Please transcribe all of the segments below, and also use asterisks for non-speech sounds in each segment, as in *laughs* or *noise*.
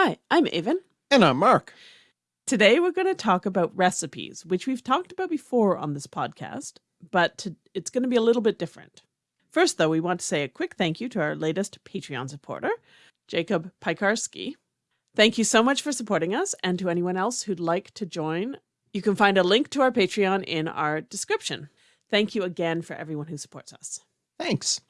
Hi, I'm Aven. And I'm Mark. Today we're going to talk about recipes, which we've talked about before on this podcast, but to, it's going to be a little bit different. First, though, we want to say a quick thank you to our latest Patreon supporter, Jacob Pikarski. Thank you so much for supporting us, and to anyone else who'd like to join, you can find a link to our Patreon in our description. Thank you again for everyone who supports us. Thanks.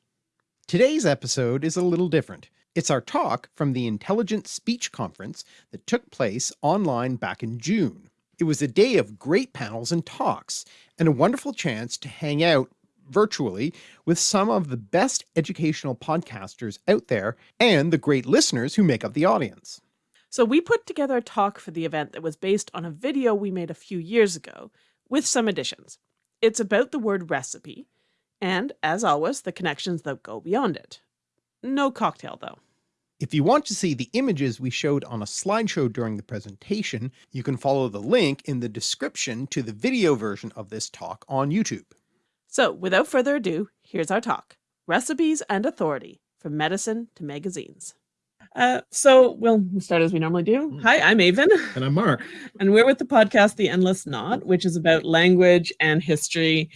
Today's episode is a little different. It's our talk from the Intelligent Speech Conference that took place online back in June. It was a day of great panels and talks, and a wonderful chance to hang out virtually with some of the best educational podcasters out there and the great listeners who make up the audience. So we put together a talk for the event that was based on a video we made a few years ago, with some additions. It's about the word recipe, and as always, the connections that go beyond it. No cocktail though. If you want to see the images we showed on a slideshow during the presentation, you can follow the link in the description to the video version of this talk on YouTube. So without further ado, here's our talk, Recipes and Authority, from Medicine to Magazines. Uh, so we'll start as we normally do. Hmm. Hi, I'm Aven. *laughs* And I'm Mark. And we're with the podcast The Endless Knot, which is about language and history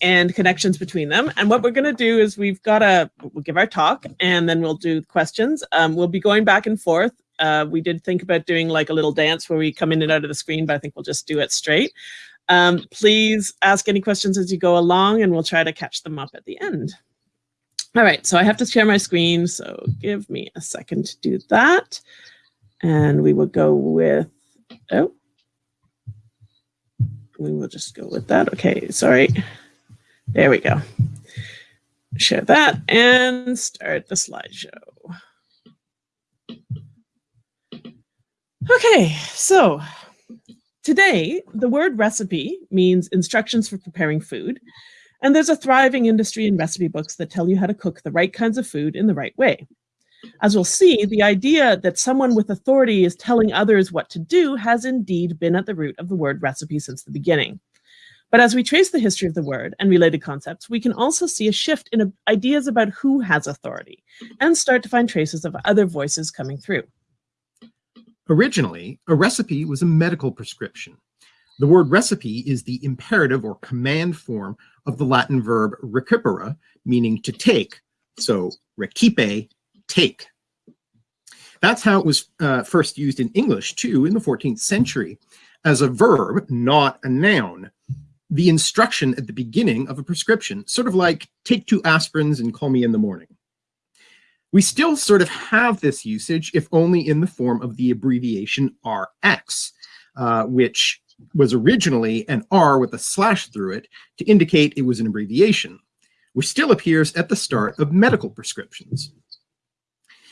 and connections between them. And what we're going to do is we've got a, we'll give our talk and then we'll do questions. Um, we'll be going back and forth. Uh, we did think about doing like a little dance where we come in and out of the screen, but I think we'll just do it straight. Um, please ask any questions as you go along and we'll try to catch them up at the end. All right, so I have to share my screen, so give me a second to do that. And we will go with, oh, we will just go with that. Okay, sorry. There we go. Share that and start the slideshow. Okay, so today the word recipe means instructions for preparing food. And there's a thriving industry in recipe books that tell you how to cook the right kinds of food in the right way. As we'll see, the idea that someone with authority is telling others what to do has indeed been at the root of the word recipe since the beginning. But as we trace the history of the word and related concepts, we can also see a shift in ideas about who has authority and start to find traces of other voices coming through. Originally, a recipe was a medical prescription. The word recipe is the imperative or command form of the Latin verb recipere, meaning to take. So recipe, take. That's how it was uh, first used in English too in the 14th century as a verb, not a noun. The instruction at the beginning of a prescription, sort of like take two aspirins and call me in the morning. We still sort of have this usage, if only in the form of the abbreviation RX, uh, which was originally an R with a slash through it to indicate it was an abbreviation, which still appears at the start of medical prescriptions.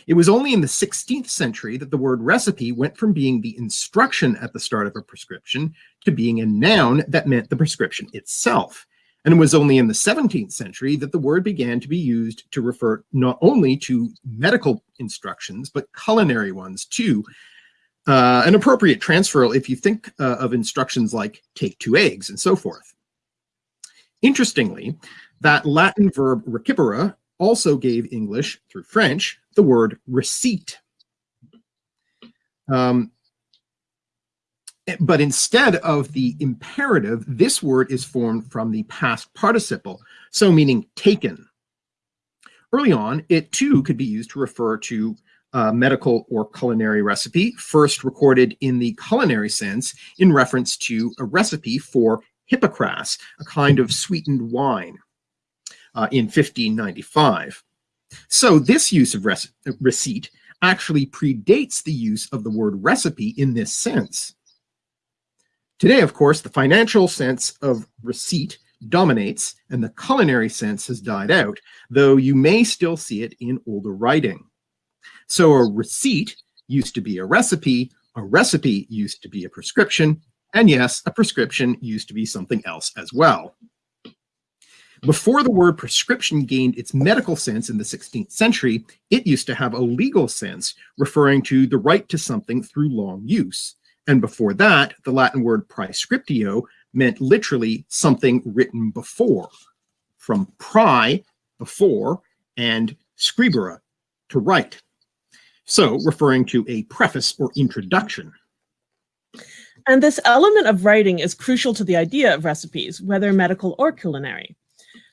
It was only in the 16th century that the word recipe went from being the instruction at the start of a prescription to being a noun that meant the prescription itself. And it was only in the 17th century that the word began to be used to refer not only to medical instructions, but culinary ones too, uh, an appropriate transfer if you think uh, of instructions like take two eggs and so forth. Interestingly, that Latin verb recipere also gave English, through French, the word receipt. Um, but instead of the imperative, this word is formed from the past participle, so meaning taken. Early on, it too could be used to refer to uh, medical or culinary recipe, first recorded in the culinary sense in reference to a recipe for hippocras, a kind of sweetened wine, uh, in 1595. So this use of receipt actually predates the use of the word recipe in this sense. Today, of course, the financial sense of receipt dominates and the culinary sense has died out, though you may still see it in older writing. So a receipt used to be a recipe, a recipe used to be a prescription, and yes, a prescription used to be something else as well. Before the word prescription gained its medical sense in the 16th century, it used to have a legal sense referring to the right to something through long use. And before that, the Latin word praescriptio meant literally something written before, from prae, before, and scribere, to write. So referring to a preface or introduction. And this element of writing is crucial to the idea of recipes, whether medical or culinary.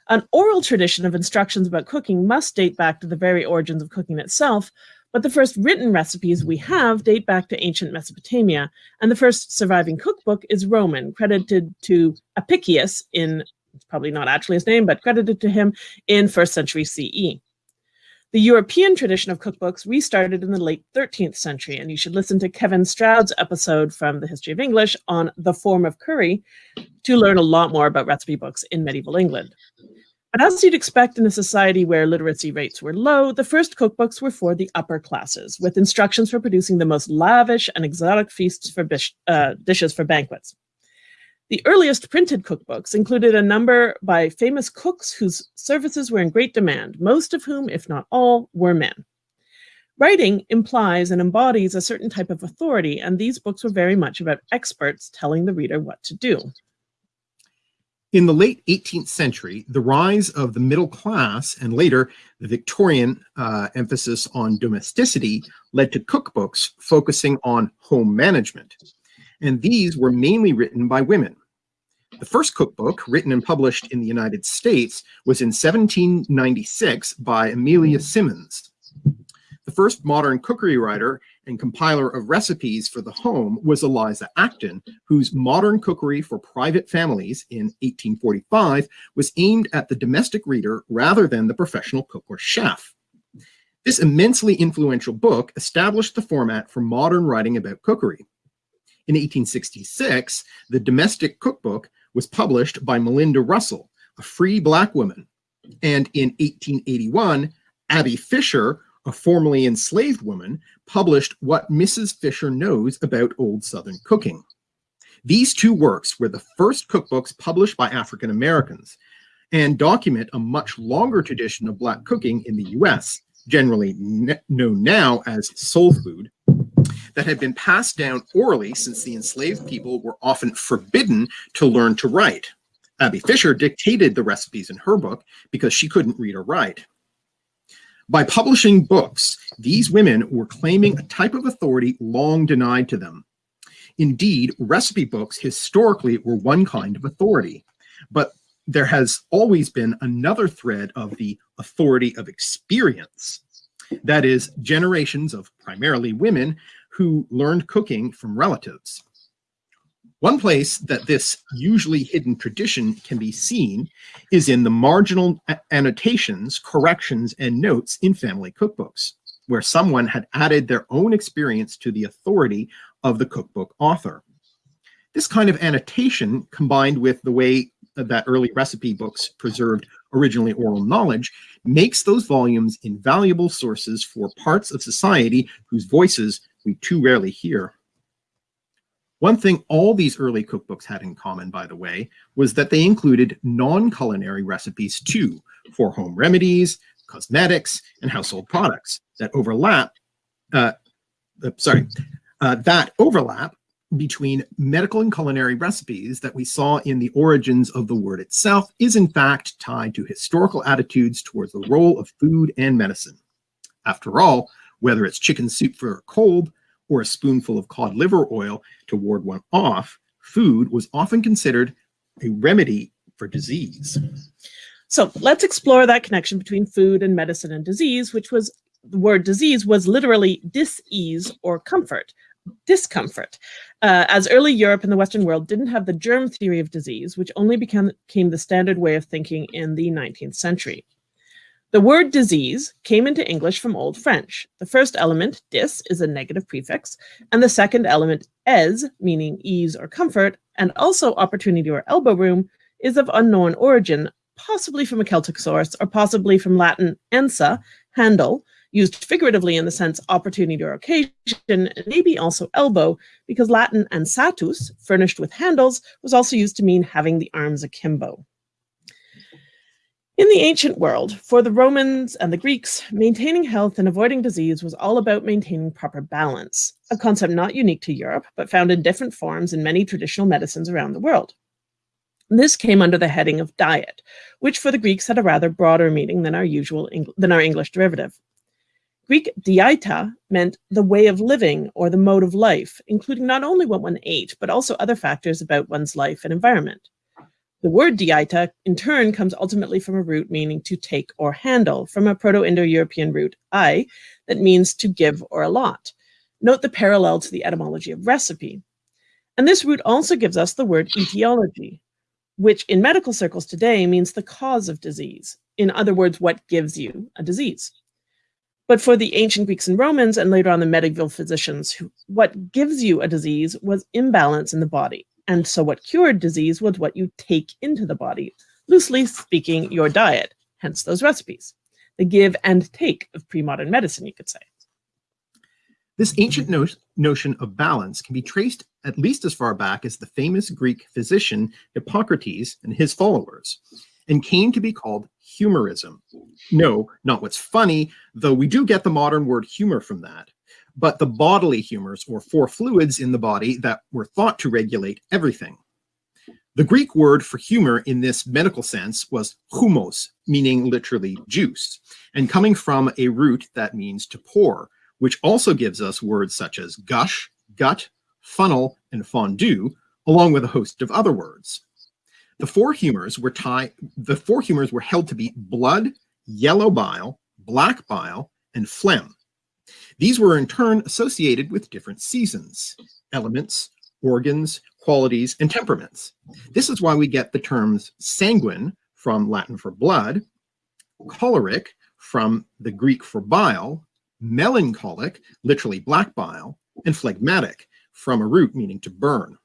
An oral tradition of instructions about cooking must date back to the very origins of cooking itself, but the first written recipes we have date back to ancient Mesopotamia, and the first surviving cookbook is Roman, credited to Apicius in, it's probably not actually his name, but credited to him in first century CE. The European tradition of cookbooks restarted in the late 13th century, and you should listen to Kevin Stroud's episode from the History of English on the Forme of Cury to learn a lot more about recipe books in medieval England. But as you'd expect in a society where literacy rates were low, the first cookbooks were for the upper classes, with instructions for producing the most lavish and exotic feasts for uh, dishes for banquets. The earliest printed cookbooks included a number by famous cooks whose services were in great demand, most of whom, if not all, were men. Writing implies and embodies a certain type of authority, and these books were very much about experts telling the reader what to do. In the late 18th century, the rise of the middle class and later the Victorian uh, emphasis on domesticity led to cookbooks focusing on home management. And these were mainly written by women. The first cookbook, written and published in the United States, was in 1796 by Amelia Simmons. The first modern cookery writer and compiler of recipes for the home was Eliza Acton, whose Modern Cookery for Private Families in 1845 was aimed at the domestic reader rather than the professional cook or chef. This immensely influential book established the format for modern writing about cookery. In 1866, the Domestic Cookbook was published by Malinda Russell, a free Black woman. And in 1881, Abby Fisher, a formerly enslaved woman, published What Mrs. Fisher Knows About Old Southern Cooking. These two works were the first cookbooks published by African Americans and document a much longer tradition of Black cooking in the US, generally known now as soul food, that had been passed down orally since the enslaved people were often forbidden to learn to write. Abby Fisher dictated the recipes in her book because she couldn't read or write. By publishing books, these women were claiming a type of authority long denied to them. Indeed, recipe books historically were one kind of authority, but there has always been another thread of the authority of experience. That is, generations of primarily women who learned cooking from relatives. One place that this usually hidden tradition can be seen is in the marginal annotations, corrections, and notes in family cookbooks, where someone had added their own experience to the authority of the cookbook author. This kind of annotation, combined with the way that early recipe books preserved originally oral knowledge, makes those volumes invaluable sources for parts of society whose voices we too rarely hear. One thing all these early cookbooks had in common, by the way, was that they included non-culinary recipes too, for home remedies, cosmetics, and household products that overlap, uh, sorry, uh, that overlap between medical and culinary recipes that we saw in the origins of the word itself is in fact tied to historical attitudes towards the role of food and medicine. After all, whether it's chicken soup for a cold or a spoonful of cod liver oil to ward one off, food was often considered a remedy for disease. So let's explore that connection between food and medicine and disease, which was the word disease was literally dis-ease or comfort, discomfort, uh, as early Europe and the Western world didn't have the germ theory of disease, which only became, became the standard way of thinking in the 19th century. The word disease came into English from Old French. The first element, dis, is a negative prefix, and the second element, es, meaning ease or comfort, and also opportunity or elbow room, is of unknown origin, possibly from a Celtic source or possibly from Latin ensa, handle, used figuratively in the sense opportunity or occasion, and maybe also elbow, because Latin ansatus, furnished with handles, was also used to mean having the arms akimbo. In the ancient world, for the Romans and the Greeks, maintaining health and avoiding disease was all about maintaining proper balance, a concept not unique to Europe, but found in different forms in many traditional medicines around the world. This came under the heading of diet, which for the Greeks had a rather broader meaning than our usual than our English derivative. Greek dieta meant the way of living or the mode of life, including not only what one ate, but also other factors about one's life and environment. The word dieta, in turn, comes ultimately from a root meaning to take or handle, from a Proto-Indo-European root I that means to give or allot. Note the parallel to the etymology of recipe. And this root also gives us the word etiology, which in medical circles today means the cause of disease. In other words, what gives you a disease. But for the ancient Greeks and Romans, and later on the medieval physicians, what gives you a disease was imbalance in the body. And so what cured disease was what you take into the body, loosely speaking, your diet, hence those recipes. The give and take of pre-modern medicine, you could say. This ancient no notion of balance can be traced at least as far back as the famous Greek physician Hippocrates and his followers, and came to be called humorism. No, not what's funny, though we do get the modern word humor from that, but the bodily humors or four fluids in the body that were thought to regulate everything. The Greek word for humor in this medical sense was humos, meaning literally juice, and coming from a root that means to pour, which also gives us words such as gush, gut, funnel, and fondue, along with a host of other words. The four humors were tied, the four humors were held to be blood, yellow bile, black bile, and phlegm. These were in turn associated with different seasons, elements, organs, qualities, and temperaments. This is why we get the terms sanguine from Latin for blood, choleric from the Greek for bile, melancholic, literally black bile, and phlegmatic, from a root meaning to burn.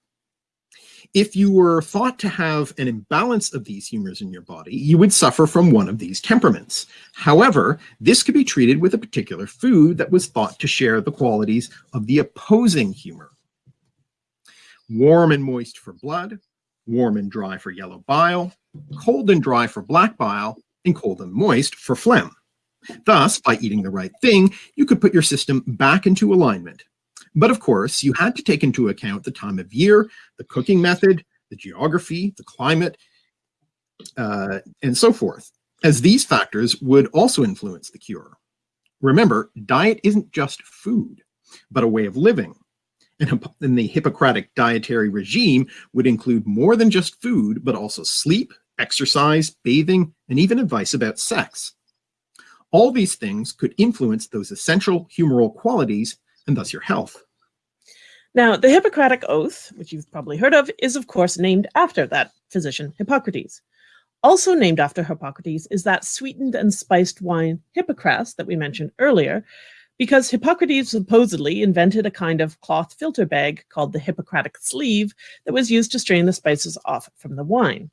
If you were thought to have an imbalance of these humors in your body, you would suffer from one of these temperaments. However, this could be treated with a particular food that was thought to share the qualities of the opposing humor. Warm and moist for blood, warm and dry for yellow bile, cold and dry for black bile, and cold and moist for phlegm. Thus, by eating the right thing, you could put your system back into alignment. But of course, you had to take into account the time of year, the cooking method, the geography, the climate, uh, and so forth, as these factors would also influence the cure. Remember, diet isn't just food, but a way of living. And, and the Hippocratic dietary regime would include more than just food, but also sleep, exercise, bathing, and even advice about sex. All these things could influence those essential humoral qualities and thus your health. Now, the Hippocratic Oath, which you've probably heard of, is of course named after that physician, Hippocrates. Also named after Hippocrates is that sweetened and spiced wine Hippocras that we mentioned earlier, because Hippocrates supposedly invented a kind of cloth filter bag called the Hippocratic sleeve that was used to strain the spices off from the wine.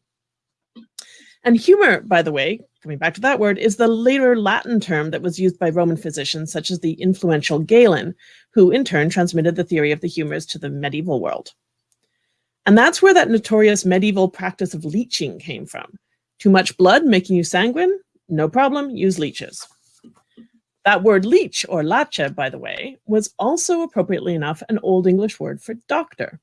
And humor, by the way, coming back to that word, is the later Latin term that was used by Roman physicians such as the influential Galen, who in turn transmitted the theory of the humors to the medieval world. And that's where that notorious medieval practice of leeching came from. Too much blood making you sanguine? No problem, use leeches. That word leech, or lache, by the way, was also appropriately enough an Old English word for doctor.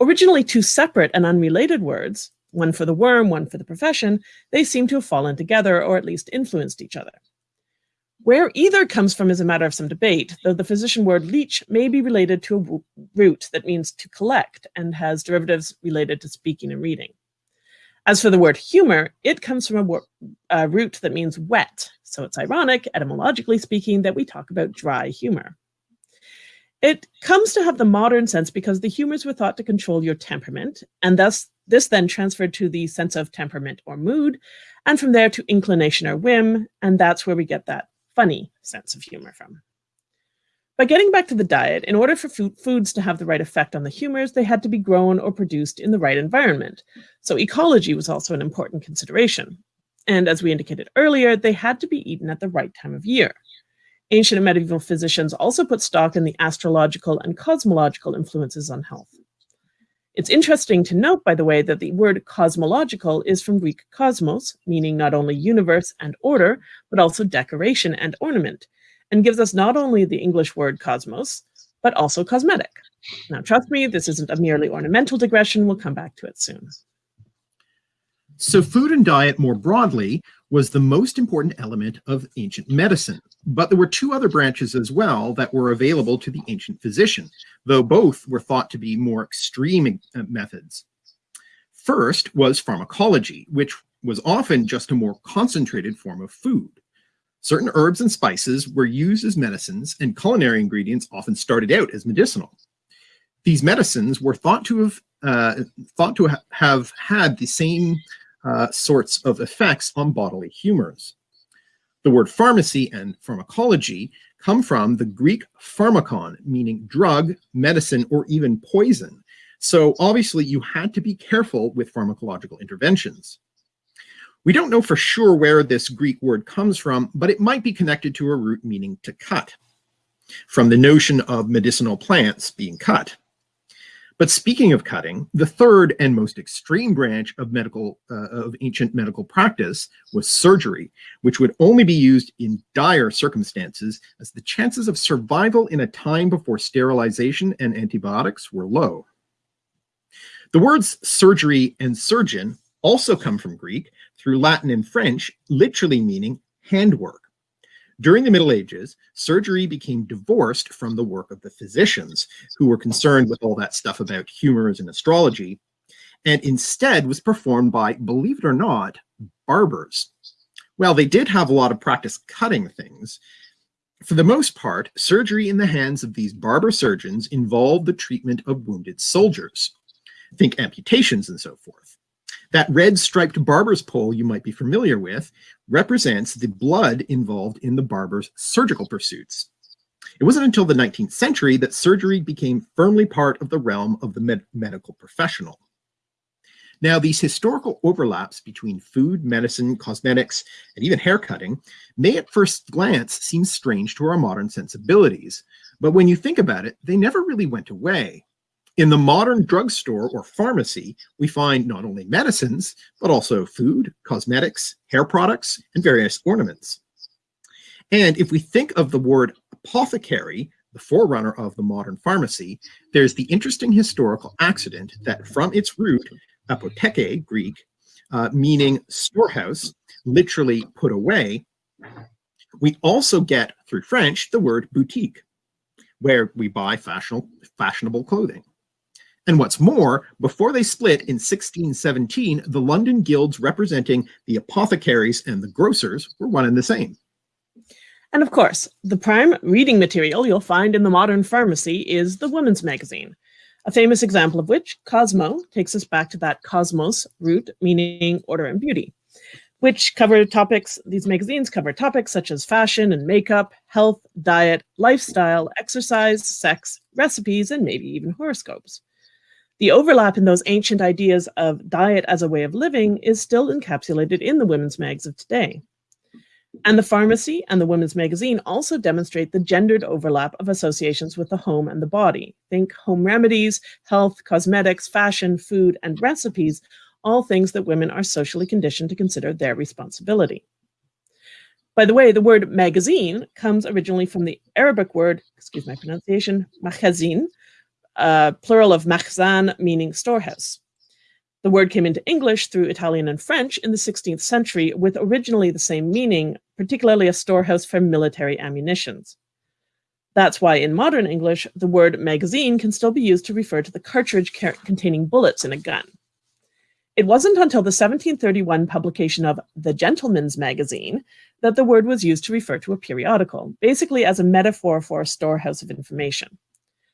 Originally two separate and unrelated words, one for the worm, one for the profession, they seem to have fallen together or at least influenced each other. Where either comes from is a matter of some debate, though the physician word leech may be related to a root that means to collect and has derivatives related to speaking and reading. As for the word humor, it comes from a, a uh, root that means wet, so it's ironic, etymologically speaking, that we talk about dry humor. It comes to have the modern sense because the humors were thought to control your temperament, and thus this then transferred to the sense of temperament or mood, and from there to inclination or whim, and that's where we get that funny sense of humor from. By getting back to the diet, in order for food, foods to have the right effect on the humors, they had to be grown or produced in the right environment. So ecology was also an important consideration. And as we indicated earlier, they had to be eaten at the right time of year. Ancient and medieval physicians also put stock in the astrological and cosmological influences on health. It's interesting to note, by the way, that the word cosmological is from Greek cosmos, meaning not only universe and order, but also decoration and ornament, and gives us not only the English word cosmos, but also cosmetic. Now, trust me, this isn't a merely ornamental digression. We'll come back to it soon. So food and diet more broadly was the most important element of ancient medicine. But there were two other branches as well that were available to the ancient physician, though both were thought to be more extreme uh, methods. First was pharmacology, which was often just a more concentrated form of food. Certain herbs and spices were used as medicines, and culinary ingredients often started out as medicinal. These medicines were thought to have uh, thought to ha have had the same uh, sorts of effects on bodily humors. The word pharmacy and pharmacology come from the Greek pharmakon, meaning drug, medicine, or even poison. So obviously you had to be careful with pharmacological interventions. We don't know for sure where this Greek word comes from, but it might be connected to a root meaning to cut, from the notion of medicinal plants being cut. But speaking of cutting, the third and most extreme branch of medical uh, of ancient medical practice was surgery, which would only be used in dire circumstances as the chances of survival in a time before sterilization and antibiotics were low. The words surgery and surgeon also come from Greek through Latin and French, literally meaning handwork. During the Middle Ages, surgery became divorced from the work of the physicians, who were concerned with all that stuff about humors and astrology, and instead was performed by, believe it or not, barbers. Well, they did have a lot of practice cutting things. For the most part, surgery in the hands of these barber surgeons involved the treatment of wounded soldiers. Think amputations and so forth. That red striped barber's pole you might be familiar with represents the blood involved in the barber's surgical pursuits. It wasn't until the 19th century that surgery became firmly part of the realm of the med medical professional. Now, these historical overlaps between food, medicine, cosmetics, and even haircutting may at first glance seem strange to our modern sensibilities, but when you think about it, they never really went away. In the modern drugstore or pharmacy, we find not only medicines, but also food, cosmetics, hair products, and various ornaments. And if we think of the word apothecary, the forerunner of the modern pharmacy, there's the interesting historical accident that from its root, apotheke, Greek, uh, meaning storehouse, literally put away, we also get, through French, the word boutique, where we buy fashionable, fashionable clothing. And what's more, before they split in 1617, the London guilds representing the apothecaries and the grocers were one and the same. And of course, the prime reading material you'll find in the modern pharmacy is the Woman's Magazine, a famous example of which, Cosmo, takes us back to that cosmos root meaning order and beauty, which cover topics, these magazines cover topics such as fashion and makeup, health, diet, lifestyle, exercise, sex, recipes, and maybe even horoscopes. The overlap in those ancient ideas of diet as a way of living is still encapsulated in the women's mags of today. And the pharmacy and the women's magazine also demonstrate the gendered overlap of associations with the home and the body. Think home remedies, health, cosmetics, fashion, food, and recipes, all things that women are socially conditioned to consider their responsibility. By the way, the word magazine comes originally from the Arabic word, excuse my pronunciation, magazine, uh, plural of makhzan, meaning storehouse. The word came into English through Italian and French in the 16th century with originally the same meaning, particularly a storehouse for military ammunitions. That's why in modern English, the word magazine can still be used to refer to the cartridge containing bullets in a gun. It wasn't until the 1731 publication of The Gentleman's Magazine that the word was used to refer to a periodical, basically as a metaphor for a storehouse of information.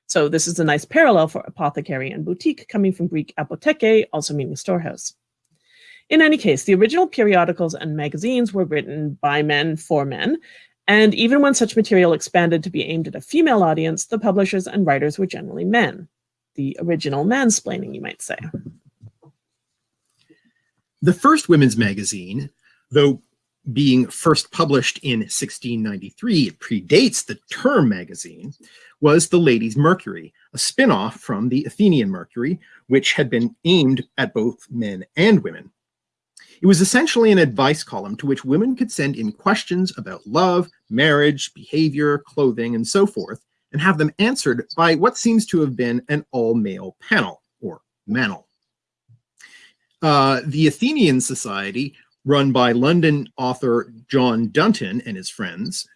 So this is a nice parallel for apothecary and boutique coming from Greek apotheke, also meaning storehouse. In any case, the original periodicals and magazines were written by men for men, and even when such material expanded to be aimed at a female audience, the publishers and writers were generally men. The original mansplaining, you might say. The first women's magazine, though being first published in 1693, it predates the term magazine, was the Ladies' Mercury, a spin-off from the Athenian Mercury, which had been aimed at both men and women. It was essentially an advice column to which women could send in questions about love, marriage, behavior, clothing, and so forth, and have them answered by what seems to have been an all-male panel, or manel. Uh, the Athenian Society, run by London author John Dunton and his friends.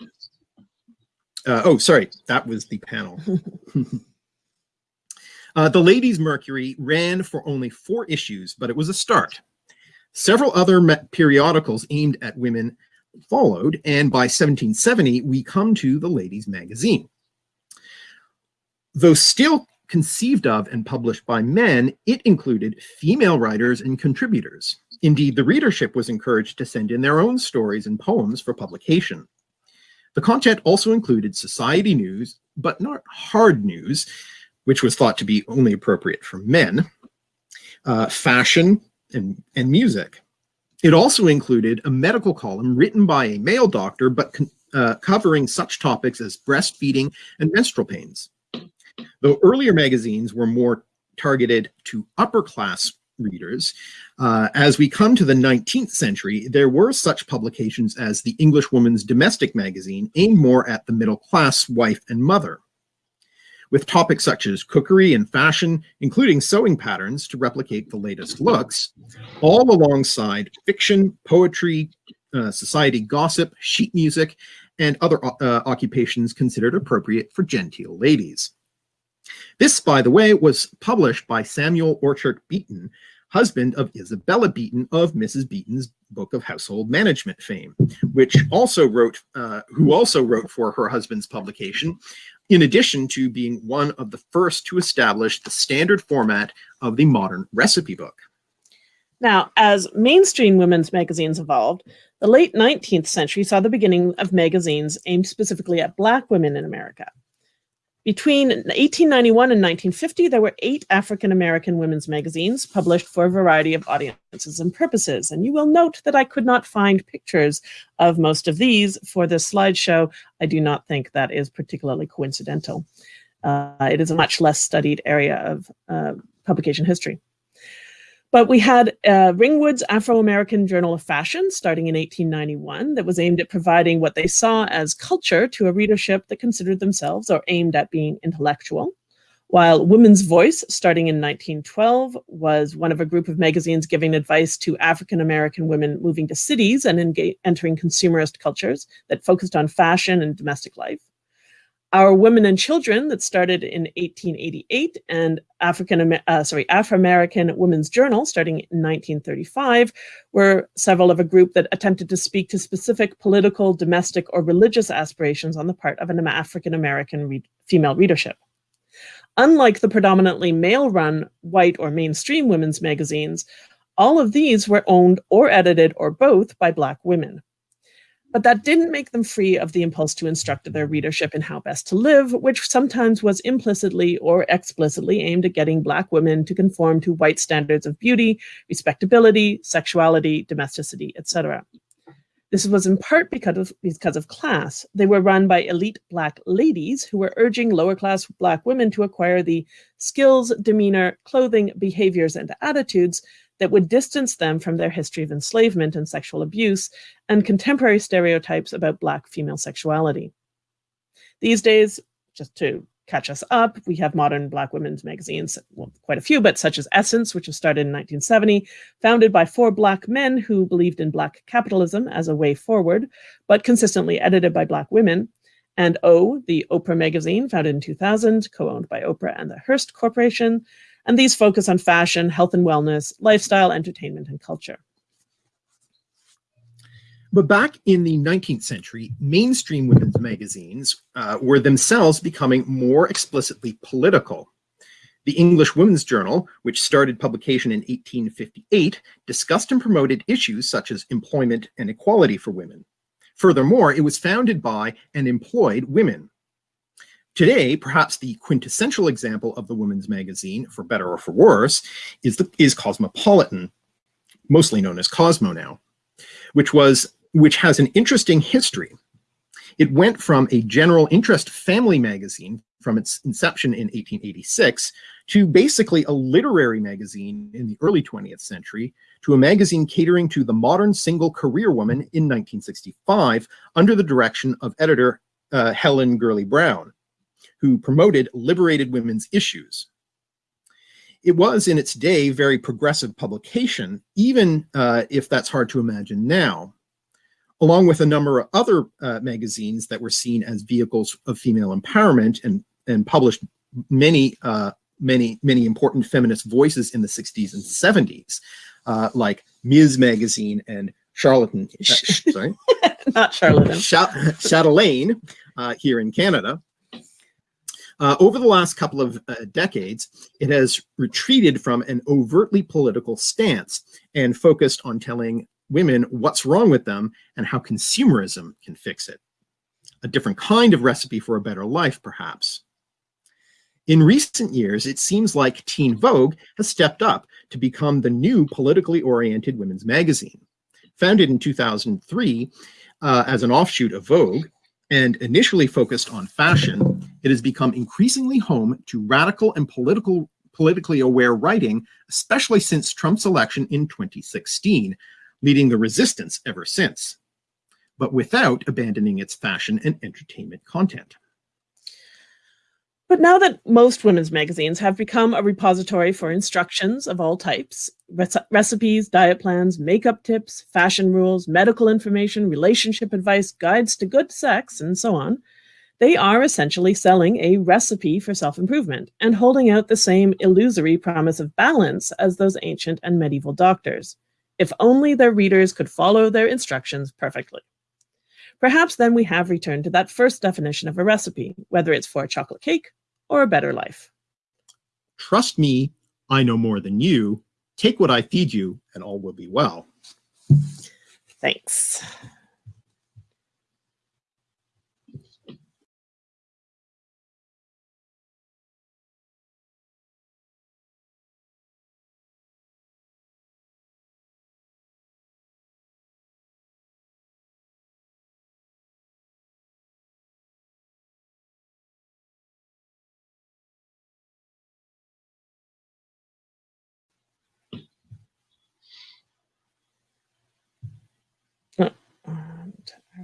Uh, oh, sorry, that was the panel. *laughs* uh, the Ladies' Mercury ran for only four issues, but it was a start. Several other periodicals aimed at women followed, and by 1770, we come to the Ladies' Magazine. Though still conceived of and published by men, it included female writers and contributors. Indeed, the readership was encouraged to send in their own stories and poems for publication. The content also included society news, but not hard news, which was thought to be only appropriate for men, uh, fashion, and, and music. It also included a medical column written by a male doctor, but uh, covering such topics as breastfeeding and menstrual pains. Though earlier magazines were more targeted to upper class readers, uh, as we come to the 19th century, there were such publications as the English Woman's Domestic Magazine, aimed more at the middle class wife and mother with topics such as cookery and fashion, including sewing patterns to replicate the latest looks, all alongside fiction, poetry, uh, society gossip, sheet music, and other uh, occupations considered appropriate for genteel ladies. This, by the way, was published by Samuel Orchart Beeton, husband of Isabella Beeton of Mrs. Beeton's Book of Household Management fame, which also wrote, uh, who also wrote for her husband's publication, in addition to being one of the first to establish the standard format of the modern recipe book. Now, as mainstream women's magazines evolved, the late 19th century saw the beginning of magazines aimed specifically at Black women in America. Between 1891 and 1950, there were eight African-American women's magazines published for a variety of audiences and purposes. And you will note that I could not find pictures of most of these for this slideshow. I do not think that is particularly coincidental. Uh, it is a much less studied area of uh, publication history. But we had uh, Ringwood's Afro-American Journal of Fashion starting in 1891 that was aimed at providing what they saw as culture to a readership that considered themselves or aimed at being intellectual. While Women's Voice, starting in 1912, was one of a group of magazines giving advice to African-American women moving to cities and entering consumerist cultures that focused on fashion and domestic life. Our Women and Children that started in 1888 and African, uh, sorry, Afro-American Women's Journal starting in 1935 were several of a group that attempted to speak to specific political, domestic, or religious aspirations on the part of an African-American re female readership. Unlike the predominantly male-run white or mainstream women's magazines, all of these were owned or edited or both by Black women. But that didn't make them free of the impulse to instruct their readership in how best to live, which sometimes was implicitly or explicitly aimed at getting Black women to conform to white standards of beauty, respectability, sexuality, domesticity, etc. This was in part because of, because of class. They were run by elite Black ladies who were urging lower class Black women to acquire the skills, demeanor, clothing, behaviors, and attitudes that would distance them from their history of enslavement and sexual abuse and contemporary stereotypes about Black female sexuality. These days, just to catch us up, we have modern Black women's magazines, well, quite a few, but such as Essence, which was started in 1970, founded by four Black men who believed in Black capitalism as a way forward, but consistently edited by Black women, and O, the Oprah magazine, founded in 2000, co-owned by Oprah and the Hearst Corporation, and these focus on fashion, health and wellness, lifestyle, entertainment, and culture. But back in the 19th century, mainstream women's magazines uh, were themselves becoming more explicitly political. The English Women's Journal, which started publication in 1858, discussed and promoted issues such as employment and equality for women. Furthermore, it was founded by and employed women. Today, perhaps the quintessential example of the women's magazine, for better or for worse, is, the, is Cosmopolitan, mostly known as Cosmo now, which, was, which has an interesting history. It went from a general interest family magazine from its inception in 1886 to basically a literary magazine in the early 20th century to a magazine catering to the modern single career woman in 1965 under the direction of editor uh, Helen Gurley Brown who promoted liberated women's issues. It was in its day very progressive publication, even uh, if that's hard to imagine now, along with a number of other uh, magazines that were seen as vehicles of female empowerment and, and published many, uh, many, many important feminist voices in the 60s and 70s, uh, like Ms. Magazine and Charlatan, uh, *laughs* sorry, Not charlatan. Chatelaine uh, here in Canada. Uh, over the last couple of uh, decades, it has retreated from an overtly political stance and focused on telling women what's wrong with them and how consumerism can fix it. A different kind of recipe for a better life, perhaps. In recent years, it seems like Teen Vogue has stepped up to become the new politically oriented women's magazine. Founded in 2003 uh, as an offshoot of Vogue, and initially focused on fashion, it has become increasingly home to radical and political, politically aware writing, especially since Trump's election in 2016, leading the resistance ever since, but without abandoning its fashion and entertainment content. But now that most women's magazines have become a repository for instructions of all types, rec- recipes, diet plans, makeup tips, fashion rules, medical information, relationship advice, guides to good sex, and so on, they are essentially selling a recipe for self improvement and holding out the same illusory promise of balance as those ancient and medieval doctors, if only their readers could follow their instructions perfectly. Perhaps then we have returned to that first definition of a recipe, whether it's for a chocolate cake or a better life. Trust me, I know more than you. Take what I feed you, and all will be well. Thanks.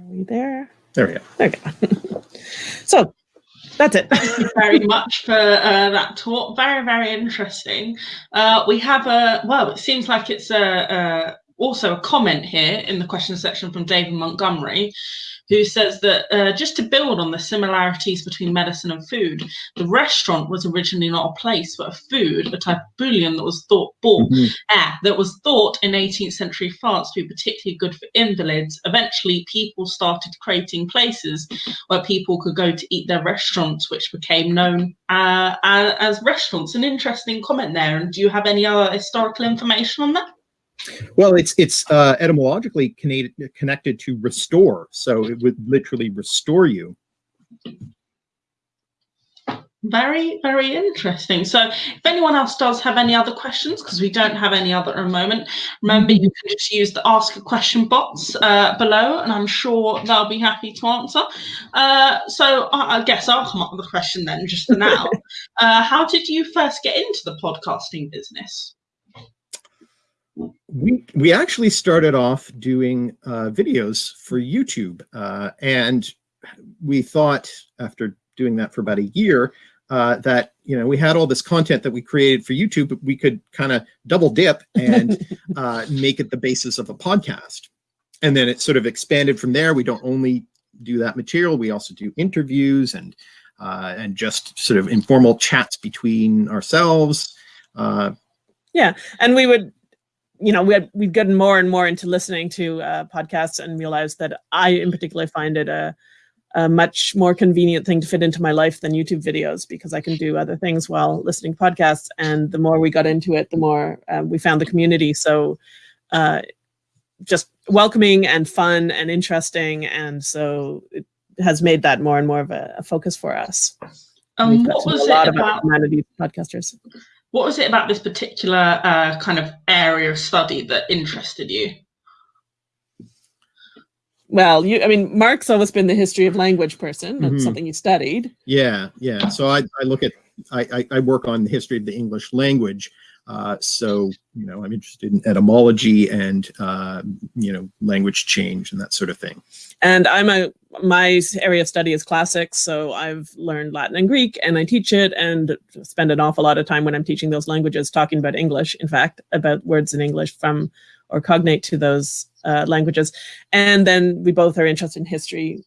We there? There we go. There we go. *laughs* so that's it. Thank you very much for uh, that talk. Very, very interesting. Uh, we have a, well, it seems like it's a, a, also a comment here in the question section from David Montgomery, who says that uh, just to build on the similarities between medicine and food, the restaurant was originally not a place, but a food, a type of bouillon that was thought bought, Mhm. eh, that was thought in 18th century France to be particularly good for invalids. Eventually, people started creating places where people could go to eat their restaurants, which became known uh, as restaurants. An interesting comment there. And do you have any other historical information on that? Well, it's it's uh, etymologically connected connected to restore, so it would literally restore you. Very, very interesting. So, if anyone else does have any other questions, because we don't have any other at the moment, remember you can just use the ask a question box uh, below, and I'm sure they'll be happy to answer. Uh, so, I, I guess I'll come up with a question then, just for now. *laughs* uh, how did you first get into the podcasting business? We we actually started off doing uh, videos for YouTube, uh, and we thought after doing that for about a year uh, that you know we had all this content that we created for YouTube, but we could kind of double dip and *laughs* uh, make it the basis of a podcast. And then it sort of expanded from there. We don't only do that material; we also do interviews and uh, and just sort of informal chats between ourselves. Uh, yeah, and we would you know we had we'd gotten more and more into listening to uh, podcasts and realized that i in particular find it a, a much more convenient thing to fit into my life than youtube videos because i can do other things while listening to podcasts. And the more we got into it the more um, we found the community. So uh, just welcoming and fun and interesting. And so it has made that more and more of a, a focus for us. Um, what was a it lot about about? humanities podcasters What was it about this particular uh, kind of area of study that interested you? Well, you, I mean, Mark's always been the history of language person. That's Mhm. something you studied. Yeah, yeah. So I, I look at I, I, I work on the history of the English language, Uh, so, you know, I'm interested in etymology and, uh, you know, language change and that sort of thing. And I'm a, my area of study is classics. So I've learned Latin and Greek and I teach it and spend an awful lot of time when I'm teaching those languages talking about English, in fact, about words in English from or cognate to those uh, languages. And then we both are interested in history,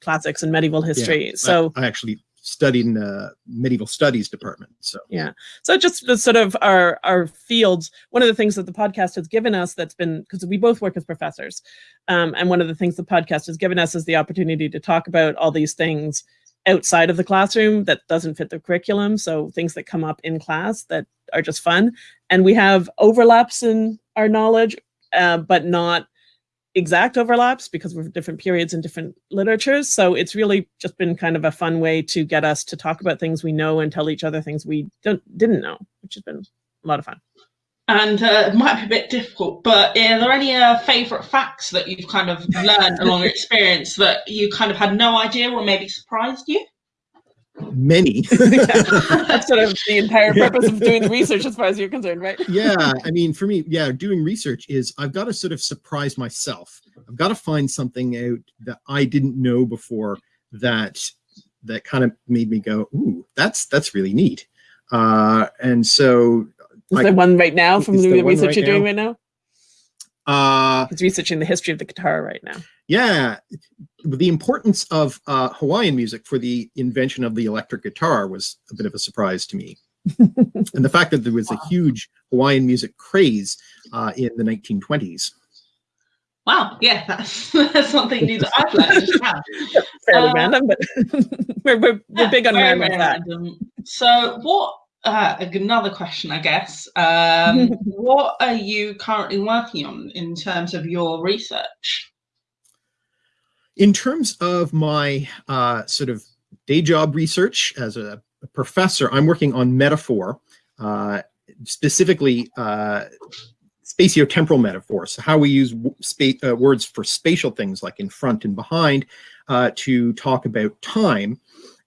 classics and medieval history. Yeah, so I, I actually studied in the medieval studies department. So yeah, so just the sort of our our fields. One of the things that the podcast has given us that's been because we both work as professors, um, and one of the things the podcast has given us is the opportunity to talk about all these things outside of the classroom that doesn't fit the curriculum. So things that come up in class that are just fun, and we have overlaps in our knowledge, uh, but not exact overlaps because we're different periods and different literatures. So it's really just been kind of a fun way to get us to talk about things we know and tell each other things we don't didn't know, which has been a lot of fun. And uh, it might be a bit difficult, but are there any uh, favourite facts that you've kind of learned along your *laughs* experience that you kind of had no idea or maybe surprised you? Many. *laughs* *laughs* That's sort of the entire purpose of doing the research as far as you're concerned, right? yeah. I *laughs* mean, for me, yeah, doing research is I've got to sort of surprise myself. I've got to find something out that I didn't know before that that kind of made me go, ooh, that's that's really neat. Uh, and so is there one right now from the research right you're now? doing right now? Uh, He's researching the history of the guitar right now. Yeah, the importance of uh, Hawaiian music for the invention of the electric guitar was a bit of a surprise to me. *laughs* and the fact that there was a huge Hawaiian music craze uh, in the 1920s. Wow, yeah, that's, *laughs* that's something new that I've learned as well. Fairly uh, random, but *laughs* we're, we're, we're big on random. random. So what uh, another question, I guess. Um, what are you currently working on in terms of your research? In terms of my uh, sort of day job research as a, professor, I'm working on metaphor, uh, specifically uh, spatiotemporal metaphors, how we use uh, words for spatial things like in front and behind uh, to talk about time.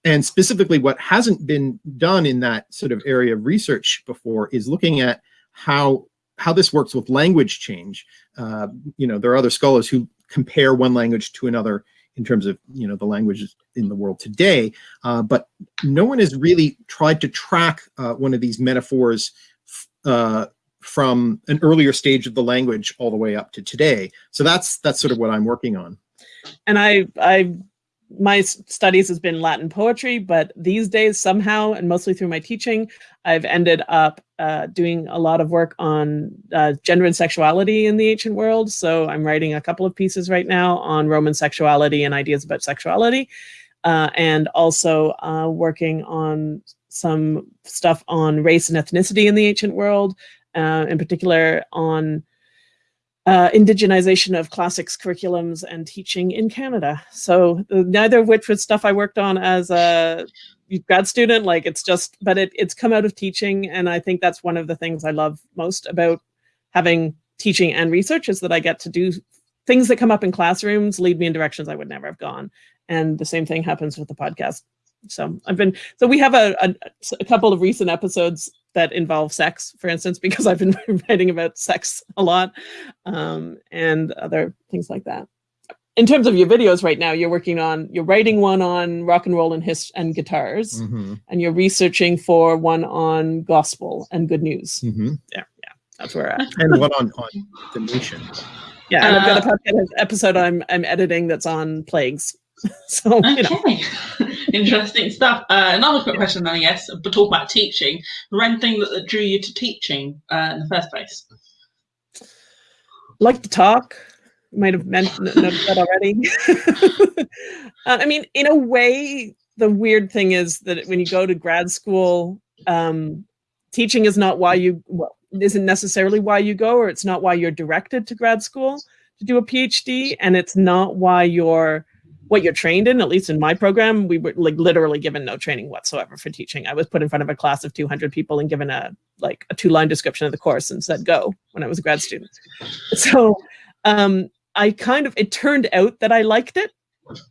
And specifically what hasn't been done in that sort of area of research before is looking at how how this works with language change. Uh, you know, there are other scholars who compare one language to another in terms of, you know, the languages in the world today, uh, but no one has really tried to track uh, one of these metaphors uh, from an earlier stage of the language all the way up to today. So that's that's sort of what I'm working on. And I I my studies has been Latin poetry, but these days somehow, and mostly through my teaching, I've ended up uh, doing a lot of work on uh, gender and sexuality in the ancient world. So I'm writing a couple of pieces right now on Roman sexuality and ideas about sexuality, uh, and also uh, working on some stuff on race and ethnicity in the ancient world, uh, in particular on uh, indigenization of classics curriculums and teaching in Canada. So uh, neither of which was stuff I worked on as a grad student, like it's just, but it, it's come out of teaching. And I think that's one of the things I love most about having teaching and research is that I get to do things that come up in classrooms lead me in directions I would never have gone. And the same thing happens with the podcast. So I've been, so we have a, a, a couple of recent episodes that involve sex, for instance, *laughs* because I've been writing about sex a lot um, and other things like that. In terms of your videos right now, you're working on, you're writing one on rock and roll and his and guitars, mm -hmm. and you're researching for one on gospel and good news. Mm -hmm. Yeah, yeah, that's where we're at. and one on, on the nation. Yeah, and uh, I've got a uh, podcast episode I'm I'm editing that's on plagues. *laughs* so okay. you know. *laughs* interesting stuff. Uh, another quick question, then I guess, but talk about teaching. The one thing that, that drew you to teaching uh, in the first place? Like to talk. Might have mentioned that already. *laughs* uh, I mean, in a way, the weird thing is that when you go to grad school, um, teaching is not why you well isn't necessarily why you go, or it's not why you're directed to grad school to do a PhD, and it's not why you're what you're trained in, at least in my program, we were like literally given no training whatsoever for teaching. I was put in front of a class of 200 people and given a like a two line description of the course and said, go when I was a grad student. So um, I kind of, it turned out that I liked it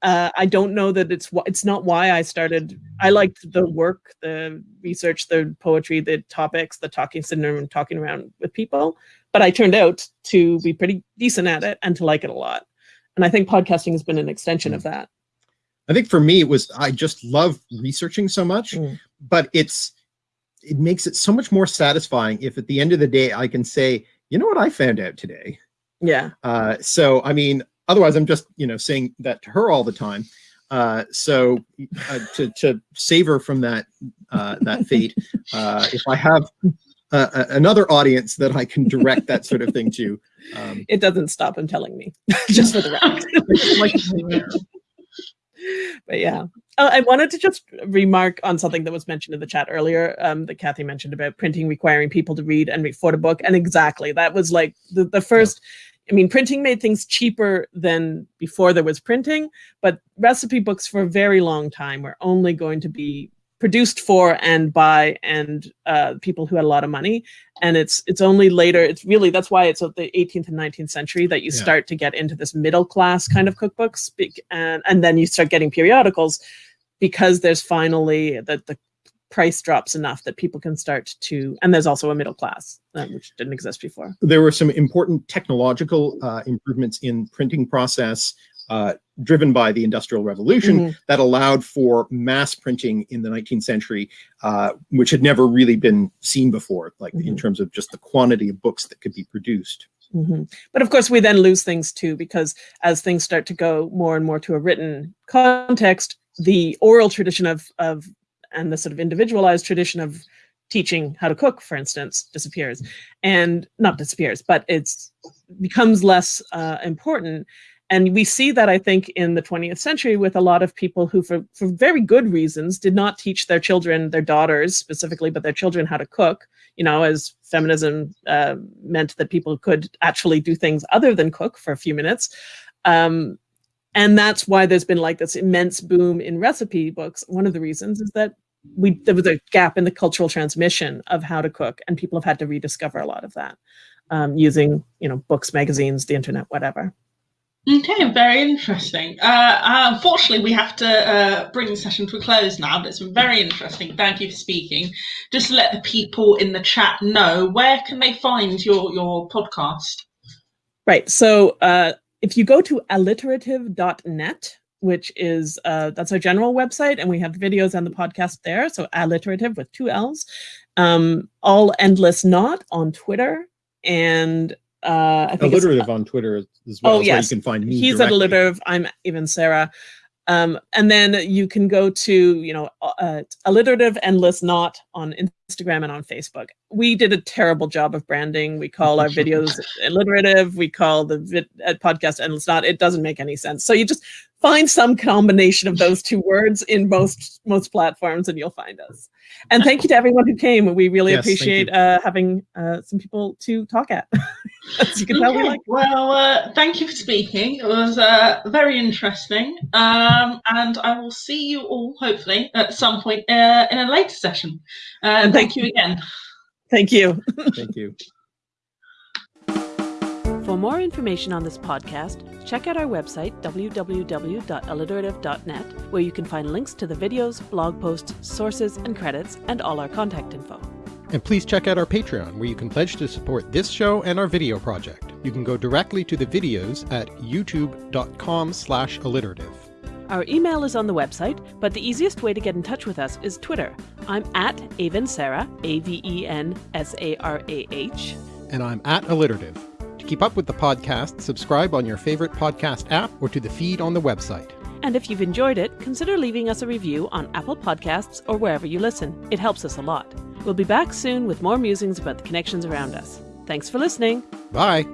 uh, I don't know that it's it's not why I started. I liked the work, the research, the poetry, the topics, the talking, sitting around talking around with people. But I turned out to be pretty decent at it and to like it a lot. And I think podcasting has been an extension of that. I think for me, it was I just love researching so much, Mm. but it's it makes it so much more satisfying if at the end of the day I can say, you know what I found out today. Yeah. Uh, so I mean, otherwise I'm just you know saying that to her all the time. Uh, so uh, to to save her from that uh, that fate, uh, if I have uh, another audience that I can direct that sort of thing to, um, It doesn't stop him telling me, *laughs* just for the *laughs* record. but yeah, uh, I wanted to just remark on something that was mentioned in the chat earlier um, that Kathy mentioned about printing requiring people to read and read for the book. And exactly, that was like the, the first. I mean, printing made things cheaper than before there was printing, but recipe books for a very long time were only going to be produced for and by and uh, people who had a lot of money. And it's it's only later. It's really that's why it's the 18th and 19th century that you Yeah. start to get into this middle class kind of cookbooks, and and then you start getting periodicals because there's finally that the price drops enough that people can start to and there's also a middle class uh, which didn't exist before there were some important technological uh, improvements in printing process uh, driven by the industrial revolution Mhm. that allowed for mass printing in the 19th century uh, which had never really been seen before like in Mhm. terms of just the quantity of books that could be produced Mhm. But of course, we then lose things too, because as things start to go more and more to a written context, the oral tradition of of and the sort of individualized tradition of teaching how to cook, for instance, disappears, and not disappears, but it's becomes less uh, important. And we see that I think in the 20th century with a lot of people who, for for very good reasons, did not teach their children, their daughters specifically, but their children how to cook you know, as feminism uh, meant that people could actually do things other than cook for a few minutes. Um, and that's why there's been like this immense boom in recipe books. One of the reasons is that we there was a gap in the cultural transmission of how to cook, and people have had to rediscover a lot of that um, using, you know, books, magazines, the internet, whatever. Okay, very interesting. Uh, uh, unfortunately, we have to uh, bring the session to a close now, but it's been very interesting. Thank you for speaking. Just to let the people in the chat know, where can they find your, your podcast? Right. So uh, if you go to alliterative.net, which is uh, that's our general website, and we have videos and the podcast there. So alliterative with two L's. Um, all Endless Knot on Twitter, and uh, I think alliterative on twitter as- well Oh, yes. you can find me he's at directly. alliterative. I'm Aven Sarah. Um, and then you can go to, you know, uh, alliterative Endless Knot on Instagram and on Facebook. We did a terrible job of branding. We call our videos *laughs* alliterative. We call the vid- uh, podcast Endless Knot. It doesn't make any sense. So you just find some combination of those two words in most most platforms, and you'll find us. And thank you to everyone who came. We really Yes, appreciate uh, having uh, some people to talk at. *laughs* As you can tell, we Okay, like. Well, uh, thank you for speaking. It was uh, very interesting. Um, and I will see you all, hopefully, at some point uh, in a later session. Uh, and thank you again. Thank you. thank you For more information on this podcast, check out our website, www.alliterative.net, where you can find links to the videos, blog posts, sources, and credits, and all our contact info. And please check out our Patreon, where you can pledge to support this show and our video project. You can go directly to the videos at youtube.com slash alliterative. Our email is on the website, but the easiest way to get in touch with us is Twitter. I'm at Aven Sarah, A V E N S A R A H. And I'm at alliterative. To keep up with the podcast, subscribe on your favorite podcast app or to the feed on the website. And if you've enjoyed it, consider leaving us a review on Apple Podcasts or wherever you listen. It helps us a lot. We'll be back soon with more musings about the connections around us. Thanks for listening. Bye!